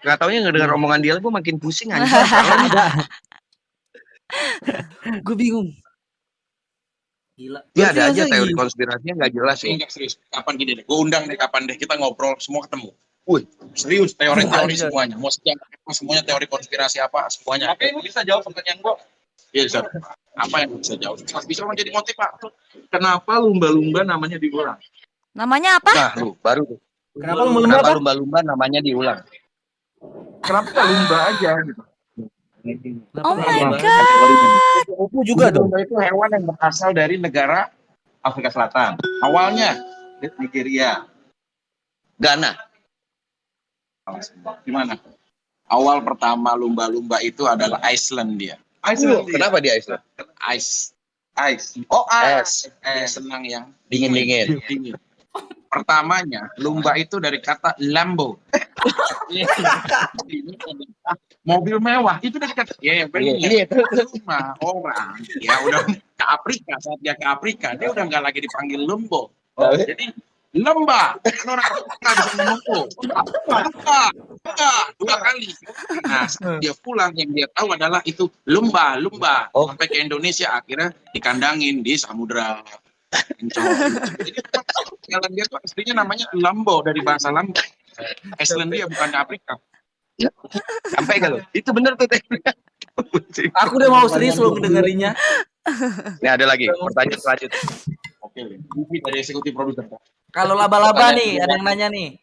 Gak taunya ngedengar omongan dia, gue makin pusing anjing. Gue bingung. Gila. Ya ada aja teori iya? konspirasinya nggak jelas ya. Enggak serius. Kapan gini deh? Gue undang deh kapan deh kita ngobrol semua ketemu. Wih, serius teori-teori semuanya. Mau sejarah semuanya teori konspirasi apa semuanya. Oke, ini bisa jawab pertanyaan gua. Iya, bisa. Apa yang bisa jawab? Bisa menjadi motivator. Kenapa lumba-lumba namanya diulang? Namanya apa? Nah, lu baru tuh. Kenapa lumba-lumba Kenapa apa? lumba-lumba namanya diulang? Kenapa nggak lumba aja gitu? Oh my Lumba? god. Kupu juga dong. Lumba itu hewan yang berasal dari negara Afrika Selatan. Awalnya Nigeria. Ghana. Gimana? Awal pertama lumba-lumba itu adalah Iceland dia. Iceland. Kenapa di Iceland? Ice. Ice. Oh, Es. Eh, senang yang Dingin-dingin. dingin. Pertamanya, lumba itu dari kata Lambo. Mobil mewah itu dari kata ya yang benar. Rumah orang ya udah ke Afrika saat dia ke Afrika dia udah nggak lagi dipanggil Lumbo. Jadi lemba kan orang Afrika bisa oh, lemba, lemba, lemba, dua kali. Nah saat dia pulang yang dia tahu adalah itu lumba, lumba. Oh. Sampai ke Indonesia akhirnya dikandangin di samudra. Encok. Jadi jalan dia tuh aslinya namanya Lambo dari bahasa Lambo. Icelandia bukan Afrika. Sampai kalau itu bener tuh teh. Aku udah mau serius loh ngedengerinnya. Nih ada lagi pertanyaan selanjutnya. Oke, dari eksekutif produser. Kalau laba-laba nih, ada yang nanya nih.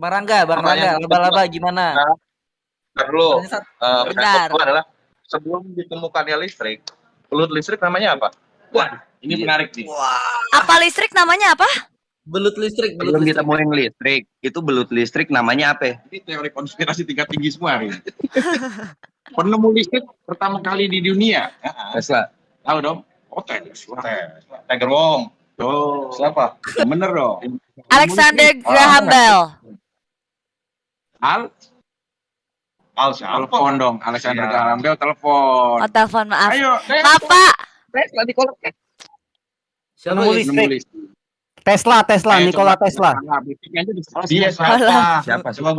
Barangga, Bang Apa Rangga, yang- laba-laba gimana? Perlu. Uh, Benar. adalah sebelum ditemukannya listrik, belut listrik namanya apa? Wah, ini menarik nih. Apa listrik namanya apa? Belut listrik, belut Belum listrik. ditemuin listrik, itu belut listrik namanya apa? Ini teori konspirasi tingkat tinggi semua hari. ini. Penemu listrik pertama kali di dunia. Tesla. Tahu dong? Oh, Tesla. Tiger Wong. Tuh. Siapa? Bener dong. Alexander Graham Bell. Al Al telepon dong. Alexander Graham Bell telepon. Oh, telepon maaf. Ayo, Tes. Tesla di kolom. Siapa Penemu ya? listrik. Tesla, Tesla, Ayo, Nikola coba. Tesla. Nah, Dia semua. siapa? Siapa? Coba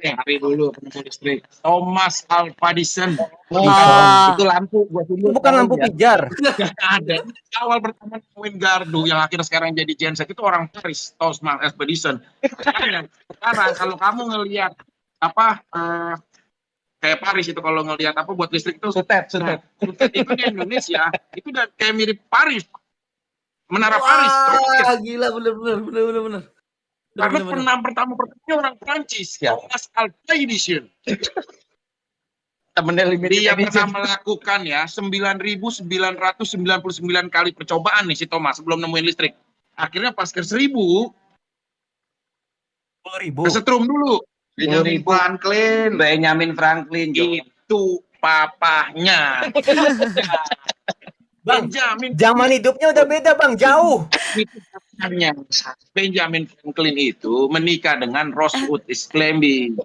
hari dulu penemu listrik. Thomas Alva Edison. Oh. Itu lampu gua Itu bukan lampu pijar. Ada. Awal pertama nemuin gardu yang akhirnya sekarang jadi genset itu orang Paris, Thomas Expedition. Sekarang, sekarang kalau kamu ngelihat apa eh, kayak Paris itu kalau ngelihat apa buat listrik itu Sutet, Nah, Sutet itu di Indonesia itu udah kayak mirip Paris. Menara Paris. Wah, gila bener-bener, bener-bener. bener. Karena Bener-bener. penam pertama pertamanya orang Prancis, Siapa? Thomas Alva Edison. Dia pernah melakukan ya 9.999 kali percobaan nih si Thomas sebelum nemuin listrik. Akhirnya pas ke 1000 Sepuluh ribu. kesetrum dulu. Benjamin Franklin. Benjamin Franklin. Itu papahnya. Bang, Benjamin zaman hidupnya udah beda bang, jauh. Benjamin Franklin itu menikah dengan Rosewood Isclamby.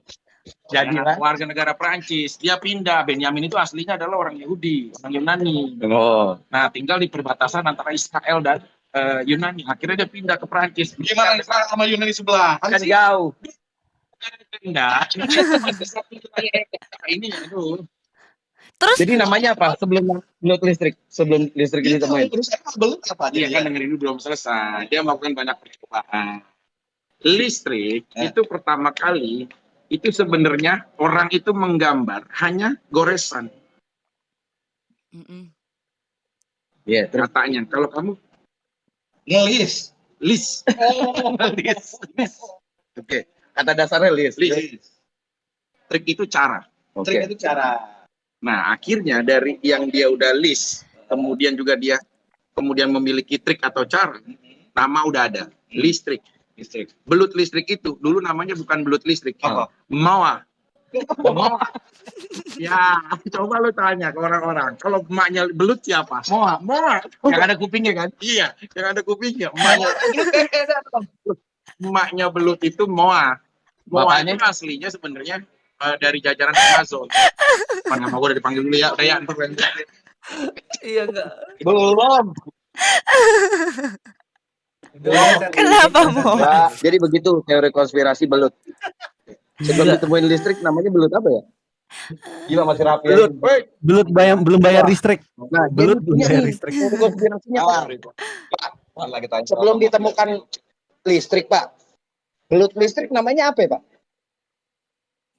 Jadi Jadilah. warga negara Prancis. Dia pindah. Benjamin itu aslinya adalah orang Yahudi, orang Yunani. Oh. Nah, tinggal di perbatasan antara Israel dan eh, Yunani. Akhirnya dia pindah ke Prancis. Gimana Israel sama Yunani sebelah? Kan jauh. Ini itu. Terus Jadi namanya apa? Sebelum belut listrik, sebelum listrik Itu ditemuin. terus apa belum apa Dia kan dengerin belum selesai. Dia melakukan banyak percobaan. Listrik itu pertama kali itu sebenarnya orang itu menggambar hanya goresan Mm-mm. Iya, terus katanya. Kalau kamu ngelis. list, list. Oke, kata dasarnya list. list. Trik itu cara. Oke. Trik itu cara. Nah, akhirnya dari yang dia udah list, kemudian juga dia kemudian memiliki trik atau cara, nama udah ada, listrik. Listrik. Belut listrik itu dulu namanya bukan belut listrik. Apa? Mawa. Mawa. ya, coba lu tanya ke orang-orang. Kalau emaknya belut siapa? Moa. Moa. Yang ada kupingnya kan? Iya, yang ada kupingnya. Emaknya, emaknya belut itu Moa. Bapaknya? itu aslinya sebenarnya eh, dari jajaran Amazon. Apa nama gue udah dipanggil dulu ya? Ya, gue- Iya enggak. Belum. Kenapa mau? Nah, jadi begitu teori konspirasi belut. Sebelum Juga. ditemuin listrik namanya belut apa ya? Gila masih rapi. Belut. Woi, Belum bayar belum bayar listrik. Nah, Belut belum punya bayar listrik. teori konspirasinya Pak. Sebelum ditemukan listrik Pak, belut listrik namanya apa ya Pak?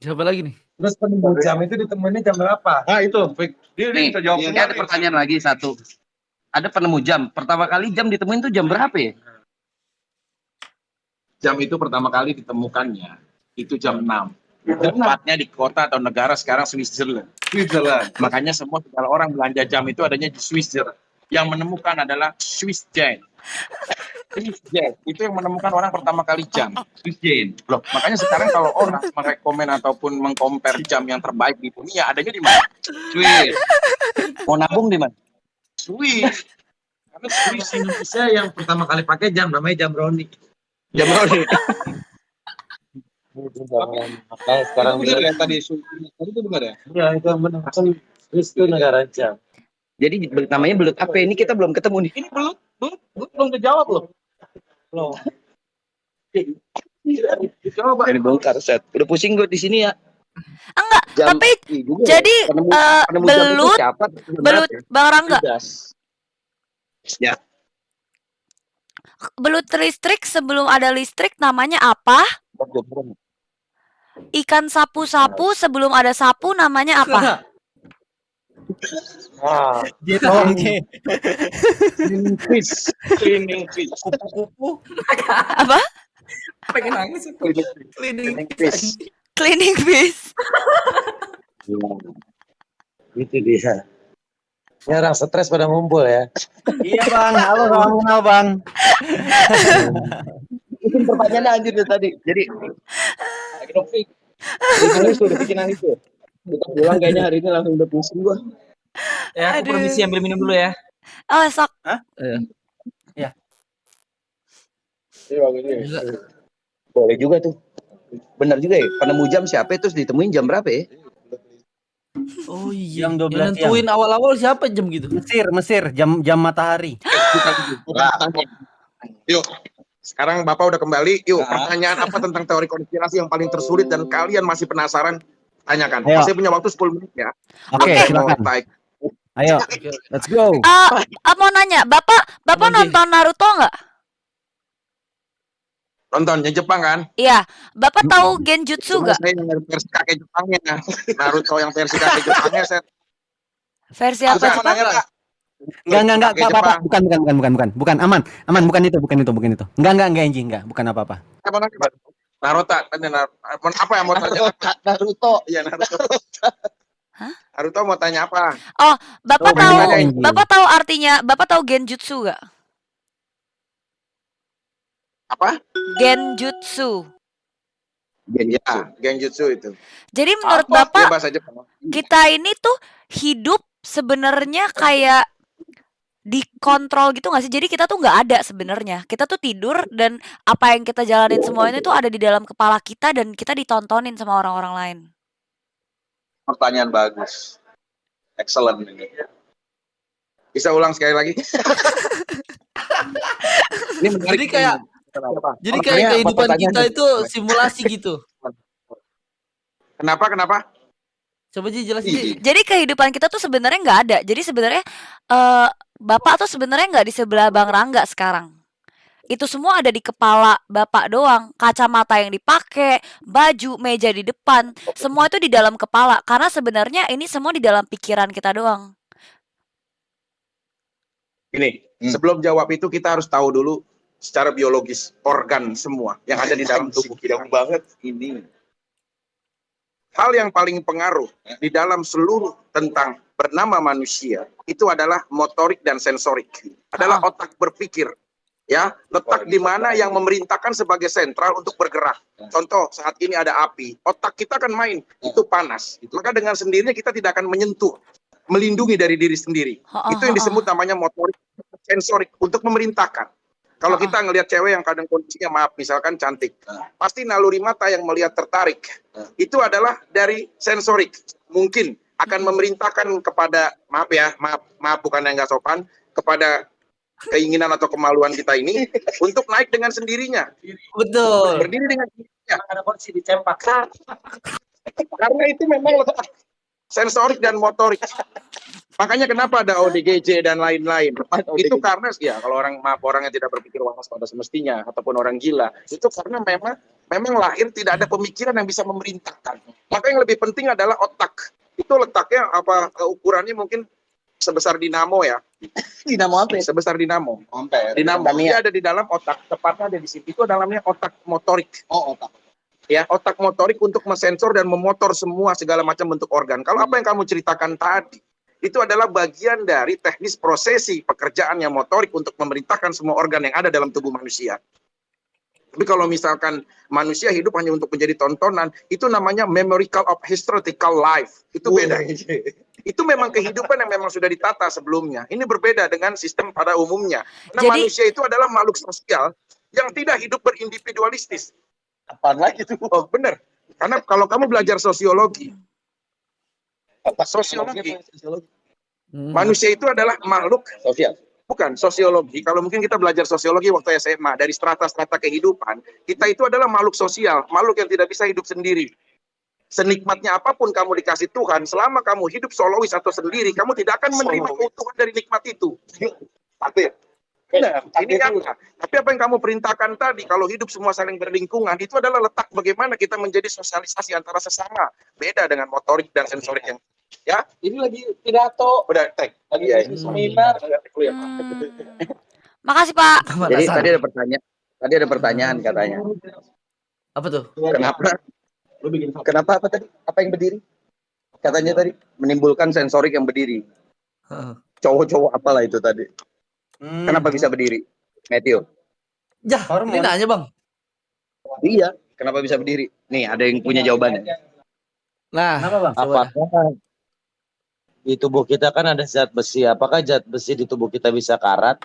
Siapa lagi nih? Terus penemu jam itu ditemuinnya jam berapa? Nah, itu, Fik. Dia, Nih, jawab ini ada pertanyaan lagi satu. Ada penemu jam. Pertama kali jam ditemuin tuh jam berapa ya? Jam itu pertama kali ditemukannya itu jam 6. Tepatnya di kota atau negara sekarang Switzerland. Switzerland. Makanya semua segala orang belanja jam itu adanya di Switzerland. Yang menemukan adalah Swiss Jane. Swiss Jane itu yang menemukan orang pertama kali jam. Swiss Jane. Loh, makanya sekarang kalau orang merekomen ataupun mengcompare jam yang terbaik di dunia adanya di mana? Swiss. Mau nabung di mana? Swiss. Karena Swiss Indonesia yang pertama kali pakai jam namanya jam Roni. jam Roni. Makanya sekarang Itu bener ya tadi Swiss. Tadi itu benar ya? ya itu menemukan Swiss itu negara jam. Jadi belut- namanya belut apa? Ini kita belum ketemu nih. Ini belum, belum, belum, belum kejawab loh. Loh. Coba. Ini bongkar set. Udah pusing gue di sini ya. Enggak, Jam, tapi juga ya. jadi penemu, eh, penemu belut siapa? belut Bang Rangga, Judas. belut listrik sebelum ada listrik namanya apa? Ikan sapu-sapu sebelum ada sapu namanya apa? Wah, dia tolong J. Cleaning fish. Cleaning fish. Kupu-kupu. Apa? Pengen nangis itu. Cleaning fish. Cleaning fish. Itu dia. Ya orang stres pada ngumpul ya. iya bang, halo salam kenal bang. Itu pertanyaannya anjir dari tadi. Jadi Lagi dong, Fik. bikin nangis tuh, udah bikin nangis tuh. Kita pulang kayaknya hari ini langsung udah pusing gua. Ya, aku Aduh. permisi ambil minum dulu ya. Oh, sok. Boleh juga tuh. Benar juga ya. Penemu jam siapa terus ditemuin jam berapa ya? Oh iya. Jam 12 Yang nentuin awal-awal siapa jam gitu? Mesir, Mesir, jam jam matahari. Yuk, sekarang Bapak udah kembali. Yuk, Nah. pertanyaan apa tentang teori konspirasi yang paling tersulit dan kalian masih penasaran? Tanyakan. Ayo. Masih punya waktu 10 menit ya. Oke, Oke. silakan. Baik. Ayo, let's go. Eh, ah, mau nanya, Bapak Bapak Apa, nonton Naruto nggak? Nonton yang Jepang kan? Iya. Bapak tahu Genjutsu nggak? saya yang versi kakek Jepangnya. Naruto yang versi kakek Jepangnya saya Versi apa Jepang? nanya? Enggak, enggak, enggak, Pak. Jepang. bukan, bukan, bukan, bukan, bukan, bukan, aman, aman, bukan itu, bukan itu, bukan itu. Enggak, enggak, enggak, Enji, enggak, bukan apa-apa. Naruto, tanya Nar- apa yang mau tanya? Naruto. Iya Naruto. Hah? Naruto mau tanya apa? Bapak Oh, tahu. Bapak tahu artinya Bapak tahu Genjutsu nggak? Apa? Genjutsu. Ya, genjutsu itu. Jadi menurut Apa? Bapak Jepang. kita ini tuh hidup sebenarnya kayak dikontrol gitu nggak sih? Jadi kita tuh nggak ada sebenarnya. Kita tuh tidur dan apa yang kita jalanin semua ini tuh ada di dalam kepala kita dan kita ditontonin sama orang-orang lain. Pertanyaan bagus. Excellent ini. Bisa ulang sekali lagi? Ini menarik. Jadi kayak Kenapa? jadi kayak kehidupan kita itu simulasi gitu. Kenapa? Kenapa? Coba Ji jelasin Ji. Jadi kehidupan kita tuh sebenarnya nggak ada. Jadi sebenarnya eh Bapak tuh sebenarnya nggak di sebelah Bang Rangga sekarang. Itu semua ada di kepala Bapak doang. Kacamata yang dipakai, baju, meja di depan, semua itu di dalam kepala. Karena sebenarnya ini semua di dalam pikiran kita doang. Ini Hmm. sebelum jawab itu kita harus tahu dulu secara biologis organ semua yang ada di dalam tubuh kita. banget ini. Hal yang paling pengaruh di dalam seluruh tentang bernama manusia itu adalah motorik dan sensorik. Adalah Ah. otak berpikir. Ya, letak di mana yang memerintahkan sebagai sentral untuk bergerak. Contoh, saat ini ada api, otak kita akan main, itu panas. Maka dengan sendirinya kita tidak akan menyentuh, melindungi dari diri sendiri. Itu yang disebut namanya motorik sensorik untuk memerintahkan. Kalau kita ngelihat cewek yang kadang kondisinya maaf, misalkan cantik, pasti naluri mata yang melihat tertarik. Itu adalah dari sensorik. Mungkin akan memerintahkan kepada maaf ya, maaf maaf bukan yang nggak sopan, kepada keinginan atau kemaluan kita ini untuk naik dengan sendirinya, Betul. berdiri dengan sendirinya. Ada kursi dicempak. Karena itu memang sensorik dan motorik. Makanya kenapa ada ODGJ dan lain-lain. Itu karena ya kalau orang maaf orang yang tidak berpikir waras pada semestinya ataupun orang gila, itu karena memang memang lahir tidak ada pemikiran yang bisa memerintahkan. Maka yang lebih penting adalah otak. Itu letaknya apa ukurannya mungkin sebesar dinamo ya, Dinamo apa ya? sebesar dinamo. Ampere. Dinamo dia ada di dalam otak, tepatnya ada di situ. Itu dalamnya otak motorik. Oh, otak. ya otak motorik untuk mensensor dan memotor semua segala macam bentuk organ. Kalau apa yang kamu ceritakan tadi itu adalah bagian dari teknis prosesi pekerjaannya motorik untuk memerintahkan semua organ yang ada dalam tubuh manusia. Tapi kalau misalkan manusia hidup hanya untuk menjadi tontonan, itu namanya memorical of historical life. Itu beda. Itu memang kehidupan yang memang sudah ditata sebelumnya. Ini berbeda dengan sistem pada umumnya. Nah, Jadi- manusia itu adalah makhluk sosial yang tidak hidup berindividualistis. Apaan lagi tuh? Oh, benar. Karena kalau kamu belajar sosiologi, sosiologi, Hmm. manusia itu adalah makhluk Sosial. Bukan sosiologi. Kalau mungkin kita belajar sosiologi waktu SMA dari strata-strata kehidupan, kita itu adalah makhluk sosial, makhluk yang tidak bisa hidup sendiri. Senikmatnya apa pun kamu dikasih Tuhan, selama kamu hidup solois atau sendiri, kamu tidak akan menerima keutuhan dari nikmat itu. Benar, ini nyata. Tapi apa yang kamu perintahkan tadi, kalau hidup semua saling berlingkungan, itu adalah letak bagaimana kita menjadi sosialisasi antara sesama. Beda dengan motorik dan sensorik yang ya Ini lagi pidato. udah tag Lagi ya. Seminar. Hmm. Makasih Pak. Jadi tadi ada pertanyaan. Tadi ada pertanyaan katanya. apa tuh? kenapa Lu bikin Kenapa apa tadi? Apa yang berdiri? Katanya tadi menimbulkan sensorik yang berdiri. Heeh. Cowok-cowok apalah itu tadi. Hmm. Kenapa bisa berdiri? Matthew. Jah, ini nanya bang. Iya. Kenapa bisa berdiri? Nih ada yang punya jawabannya. Nah, Kenapa bang? Coba. Di tubuh kita kan ada zat besi? Apakah zat besi di tubuh kita bisa karat?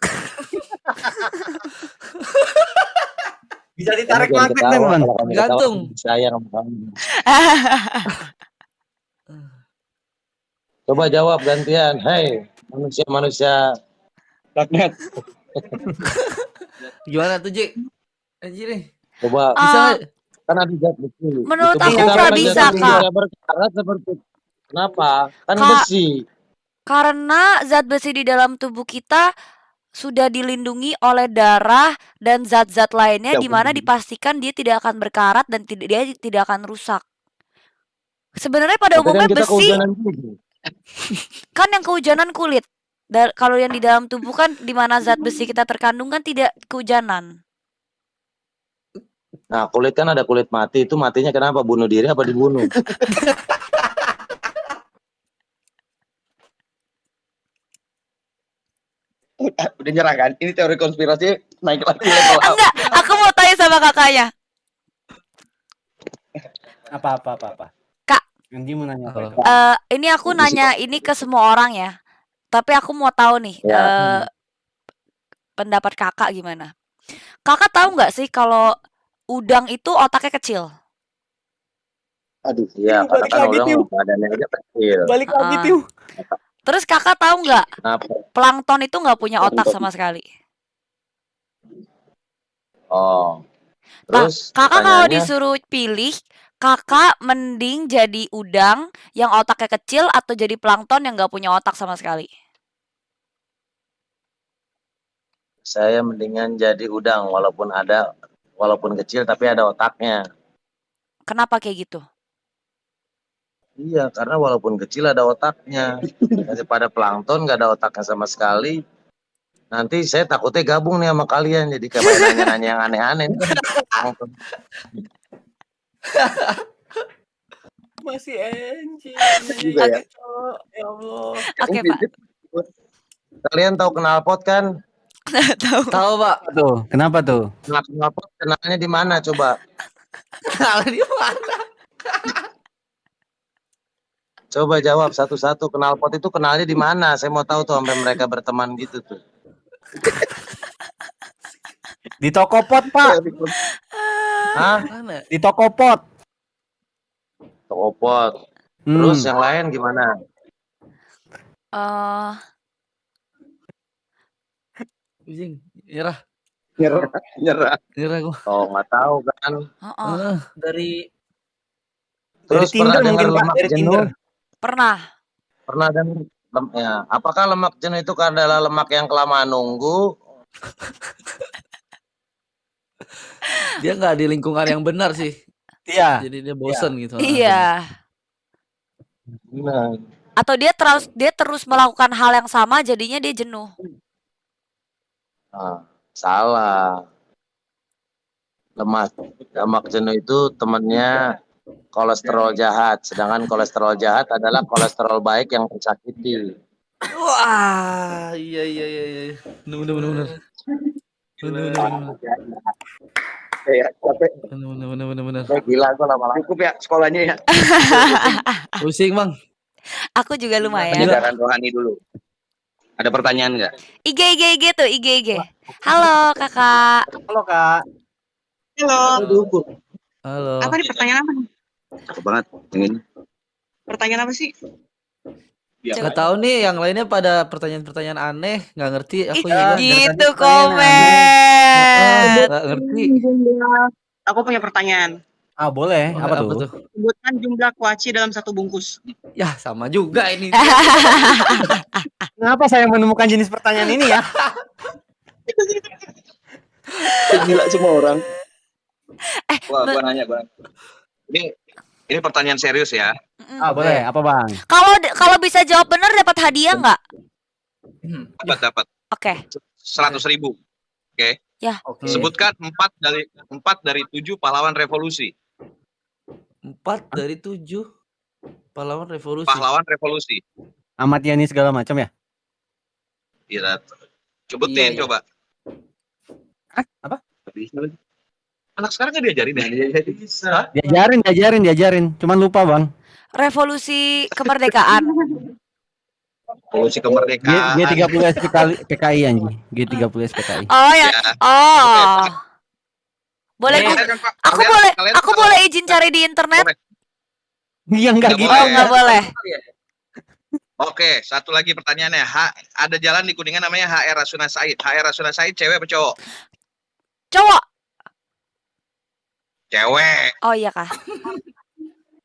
Bisa ditarik magnet kamu ketawa, Gantung. Sayang kamu. Coba jawab gantian. Hei, manusia-manusia Magnet. gimana tuh Ji? Anjir nih. coba Bisa Ah, nggak? kan ada zat besi. Menurut aku kita nggak kan bisa, Kak. berkarat seperti Kenapa? Kan Kak. besi. Karena zat besi di dalam tubuh kita sudah dilindungi oleh darah dan zat-zat lainnya Ya, di mana dipastikan dia tidak akan berkarat dan tidak dia tidak akan rusak. Sebenarnya pada Tapi kan umumnya kita besi kan yang kehujanan kulit. Da- kalau yang di dalam tubuh kan di mana zat besi kita terkandung kan tidak kehujanan. Nah, kulit kan ada kulit mati. Itu matinya kenapa? Bunuh diri apa dibunuh? Udah nyerah kan? Ini teori konspirasi naik lagi level up. Enggak, aku mau tanya sama kakaknya. Apa apa apa apa. Kak. Anji mau nanya apa? Eh, ini aku nanya ini ke semua orang ya. Tapi aku mau tahu nih Ya. eh, pendapat kakak gimana. Kakak tahu nggak sih kalau udang itu otaknya kecil? Aduh. Iya, karena balik kan lagi, orang Tiu. badannya aja kecil. Balik lagi Ah. Tiu. Terus kakak tahu nggak plankton itu nggak punya otak sama sekali? Oh. Nah, Terus kakak kalau disuruh pilih, kakak mending jadi udang yang otaknya kecil atau jadi plankton yang nggak punya otak sama sekali? saya mendingan jadi udang walaupun ada walaupun kecil tapi ada otaknya. Kenapa kayak gitu? Iya, karena walaupun kecil ada otaknya. Daripada plankton nggak ada otaknya sama sekali. Nanti saya takutnya gabung nih sama kalian jadi kayak nanya-nanya yang aneh-aneh. Plankton. Masih Anji. Juga ya. Ya Allah. Oke pak, Kalian tahu knalpot kan? tahu. Tahu Pak. Tuh, kenapa tuh? Nah, knalpot kenalnya di mana coba? Kenal di mana? Coba jawab satu-satu knalpot itu kenalnya di mana? Saya mau tahu tuh sampai mereka berteman gitu tuh. Di toko pot, Pak. Hah? Mana? Di toko pot. Toko pot. Hmm. Terus yang lain gimana? Eh, Pusing. Nyerah. Nyerah, nyerah. Nyerah gua. Oh nggak tahu kan. Heeh. Ah, dari Dari Terus pernah Tinder mungkin Pak, lemak dari jenuh? Tinder. Pernah. Pernah dengar lem- ya. Apakah lemak jenuh itu adalah lemak yang kelamaan nunggu? dia nggak di lingkungan yang benar sih. Iya. Jadi dia bosen gitu. Ah, Iya. Benar. Atau dia terus dia terus melakukan hal yang sama jadinya dia jenuh. Nah, salah. Lemak lemak jenuh itu temannya kolesterol jahat, sedangkan kolesterol jahat adalah kolesterol baik yang tersakiti. Wah, iya iya iya iya. Bener bener. Bener bener bener. Ya, capek. Bener bener bener. Eh, gila gua lama-lama. Cukup ya sekolahnya ya. Pusing, Bang. Aku juga lumayan. Penyegaran rohani dulu. Ada pertanyaan nggak? IG IG IG tuh IG IG. Halo kakak. Halo Kak. Halo. Halo. Apa nih pertanyaan apa nih? Cakep banget. Yang ini. Pertanyaan apa sih? Nggak tahu nih yang lainnya pada pertanyaan-pertanyaan aneh, nggak ngerti aku Ih, juga. gitu komen. Nggak ngerti. Aku punya pertanyaan. Ah boleh. Oh, Apa tuh? Sebutkan jumlah kuaci dalam satu bungkus. Ya, sama juga ini. Kenapa saya menemukan jenis pertanyaan ini ya? Gila semua orang. Gua, me- gua nanya, gua. Ini ini pertanyaan serius ya. Ah boleh. Apa bang? Kalau kalau bisa jawab benar dapat hadiah nggak? Dapat dapat Oke. seratus ribu. Oke. Sebutkan empat dari empat dari tujuh pahlawan revolusi. Empat dari tujuh pahlawan revolusi. Pahlawan revolusi. Ahmad Yani segala macam ya? Iya. Cobutin Iya, iya. coba. Apa? Anak sekarang kan diajarin ya? Bisa. Diajarin, diajarin, diajarin. Cuman lupa bang. Revolusi kemerdekaan. Revolusi G, kemerdekaan. G30 SPKI, PKI anjing. G30 SPKI. Oh ya. Ya. Oh. Boleh kan, Pak, aku kalian- boleh kalian aku boleh izin cari di internet? Iya enggak Nggak gitu. Oh, boleh. nggak boleh. Oke, satu lagi pertanyaannya. Ha, ada jalan di Kuningan namanya HR Rasuna Said. HR Rasuna Said cewek apa cowok? Cowok. Cewek. Oh iya kah.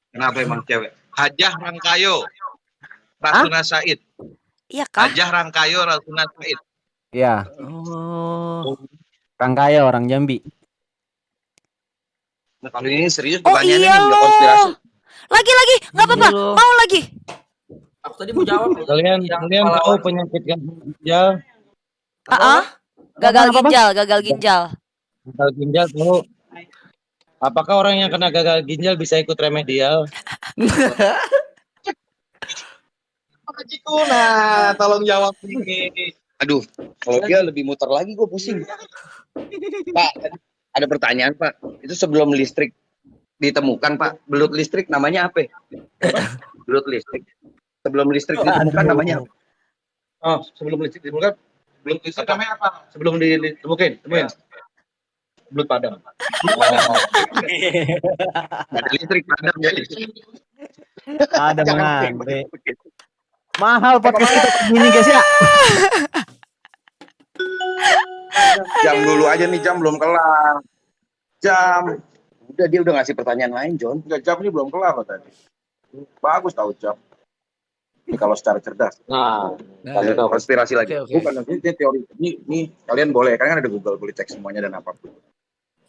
Kenapa emang cewek? Hajah Rangkayo. Rasuna Said. Iya kah? Hajah Rangkayo Rasuna Said. Iya. Oh. Orang kaya, orang Jambi. Nah, kalau ini serius Oh pertanyaannya iya loh. konspirasi. Lagi lagi, nggak apa-apa. Iya. Mau lagi. Aku tadi mau jawab. Kalian kalian tahu penyakit ginjal, Ah, ah. gagal ginjal, gagal ginjal. gagal ginjal tahu? Apakah orang yang kena gagal ginjal bisa ikut remedial? Nah, tolong jawab ini. Aduh, kalau dia lebih muter lagi gue pusing. Pak, ada pertanyaan Pak. Itu sebelum listrik ditemukan Pak, belut listrik namanya apa? belut listrik. Sebelum listrik ditemukan namanya apa? Oh, sebelum listrik ditemukan, belum listrik namanya apa? Sebelum di- ditemukan, temuin. Belut padam. Ada listrik padam jadi. Ada Jangan mengantri. Mahal podcast kita begini guys ya. Jam dulu aja nih jam belum kelar. Jam. Udah dia udah ngasih pertanyaan lain John. Enggak jam ini belum kelar loh tadi. Bagus tahu jam. Ini kalau secara cerdas. Nah, Nah. Konspirasi lagi. Oke. Bukan ini, ini teori. Ini, ini kalian boleh kan ada Google boleh cek semuanya dan apa pun.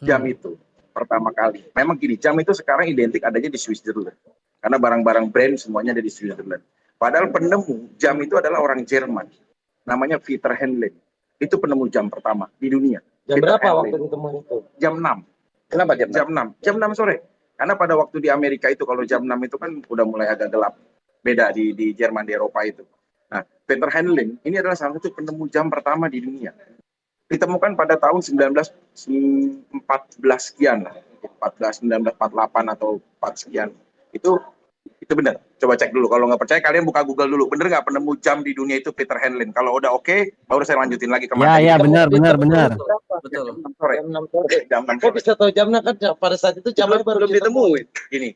Jam Hmm. itu pertama kali. Memang gini, jam itu sekarang identik adanya di Switzerland. Karena barang-barang brand semuanya ada di Switzerland. Padahal penemu jam itu adalah orang Jerman. Namanya Peter Henle. Itu penemu jam pertama di dunia. Jam Peter berapa Henle. waktu ditemukan itu? Jam 6. Kenapa jam? Jam 6. Jam 6 sore. Karena pada waktu di Amerika itu kalau jam 6 itu kan udah mulai agak gelap. Beda di di Jerman di Eropa itu. Nah, Peter Henle ini adalah salah satu penemu jam pertama di dunia. Ditemukan pada tahun 1914 sekian lah. 14 1948 atau 4 sekian. Itu itu benar. Coba cek dulu. Kalau nggak percaya kalian buka Google dulu. Bener nggak penemu jam di dunia itu Peter Henle? Kalau udah oke, baru saya lanjutin lagi ke Ya ya benar benar benar. Betul. Jam 6 sore. Jam 6 sore. Jam 6 Kok bisa tahu jamnya kan pada saat itu jamnya belum, baru belum ditemuin. Gini,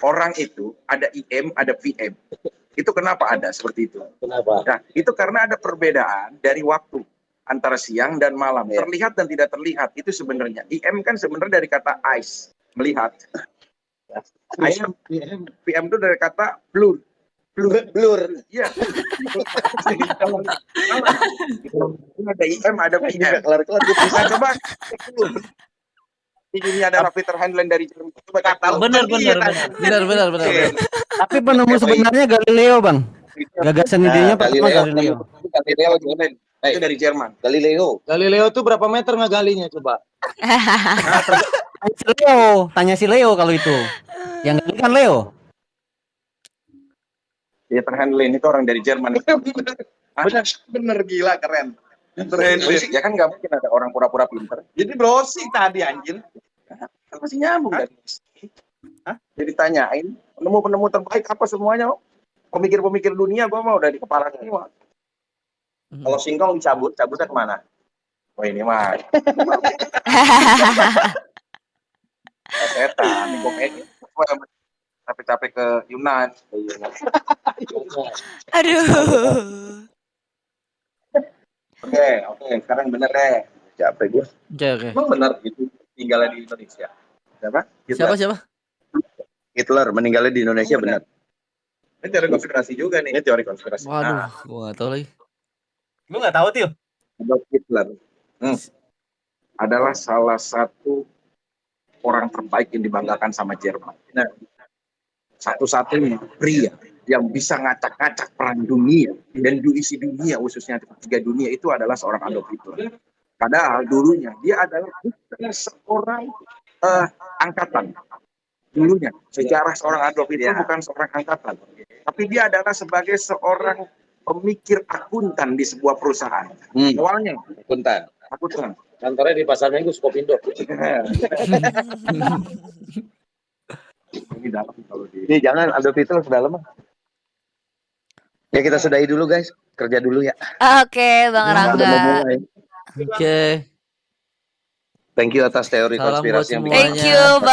orang itu ada IM, ada PM. Itu kenapa ada seperti itu? Kenapa? Nah, itu karena ada perbedaan dari waktu. Antara siang dan malam. Iya. Terlihat dan tidak terlihat itu sebenarnya. IM kan sebenarnya dari kata eyes, melihat. PM, PM itu dari kata blur. Blur, blur. Iya. Kalau ada IM, ada PM. kelar-kelar gue Nah, coba ini adalah Peter Handlen dari Jerman. Coba kata Benar benar benar. Benar benar benar. benar. Tapi penemu sebenarnya Galileo, Bang. Gagasan idenya pertama Galileo. Galileo juga. itu dari Jerman. Galileo. Galileo tuh berapa meter ngegalinya coba? Tanya si Leo, tanya si Leo kalau itu. Yang gali kan Leo. Peter Handlen itu orang dari Jerman. benar, benar gila keren. Ya kan nggak mungkin ada orang pura-pura pinter. Jadi browsing tadi anjir. Kan masih nyambung kan? Jadi tanyain penemu-penemu terbaik apa semuanya? Pemikir-pemikir dunia gua mah udah di kepala semua. Kalau singkong dicabut, cabutnya ke mana? Wah ini mah setan, komedi. Gua Capek-capek ke Yunan. Ke Yunan. Aduh. Oke, oke, sekarang bener deh. Capek gue. Oke oke. Emang bener gitu tinggalnya di Indonesia? Siapa? Siapa siapa? Hitler meninggalnya di Indonesia benar. Ini teori konspirasi juga nih. Ini teori konspirasi. Waduh, Nah, gua tahu lagi. Lu nggak tahu, Tio? Adolf Hitler hmm, adalah salah satu orang terbaik yang dibanggakan sama Jerman. Nah, satu-satunya pria yang bisa ngacak-ngacak perang dunia dan isi dunia khususnya tiga dunia itu adalah seorang Adolf Hitler. Padahal dulunya dia adalah bukan seorang eh, angkatan. Dulunya sejarah seorang Adolf Hitler bukan seorang angkatan, tapi dia adalah sebagai seorang pemikir akuntan di sebuah perusahaan. Hmm. Awalnya Puntan. akuntan. Kantornya di Pasar Minggu Skopindo. Ini dalam kalau di Ini jangan Adolf Hitler sudah lama. Ya kita sudahi dulu guys. Kerja dulu ya. Oke, Bang Udah mau Rangga. Oke. Thank you atas teori Salam konspirasi yang. Thank you, Bang